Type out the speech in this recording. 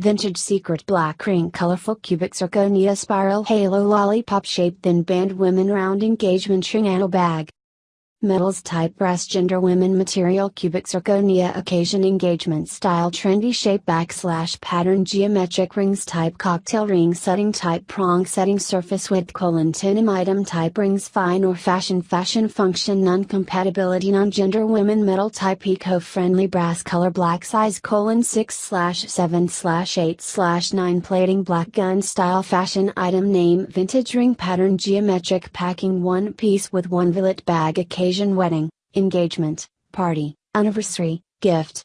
Vintage Secret Black Ring Colorful Cubic Zirconia Spiral Halo Lollipop Shape Thin Band Women Round Engagement Ring Anno Bag Metals type breast gender women material cubic zirconia occasion engagement style trendy shape backslash pattern geometric rings type cocktail ring setting type prong setting surface width colon tenim item type rings fine or fashion fashion function non compatibility non gender women metal type eco friendly brass color black size colon 6 slash 7 slash 8 slash 9 plating black gun style fashion item name vintage ring pattern geometric packing one piece with one billet bag occasion occasion wedding, engagement, party, anniversary, gift,